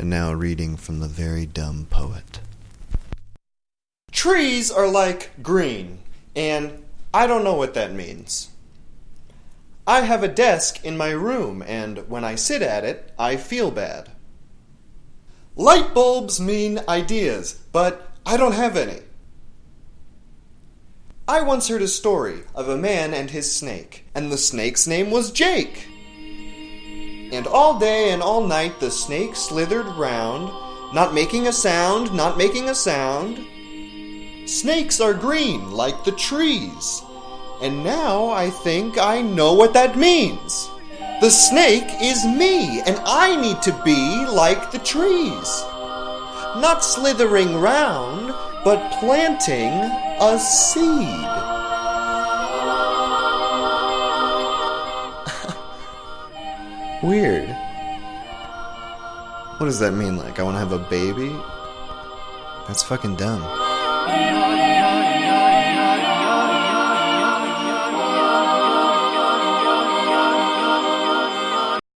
And now reading from the very dumb poet. Trees are like green, and I don't know what that means. I have a desk in my room, and when I sit at it, I feel bad. Light bulbs mean ideas, but I don't have any. I once heard a story of a man and his snake, and the snake's name was Jake. And all day and all night the snake slithered round, not making a sound, not making a sound. Snakes are green like the trees. And now I think I know what that means. The snake is me, and I need to be like the trees. Not slithering round, but planting a seed. Weird. What does that mean? Like, I want to have a baby? That's fucking dumb.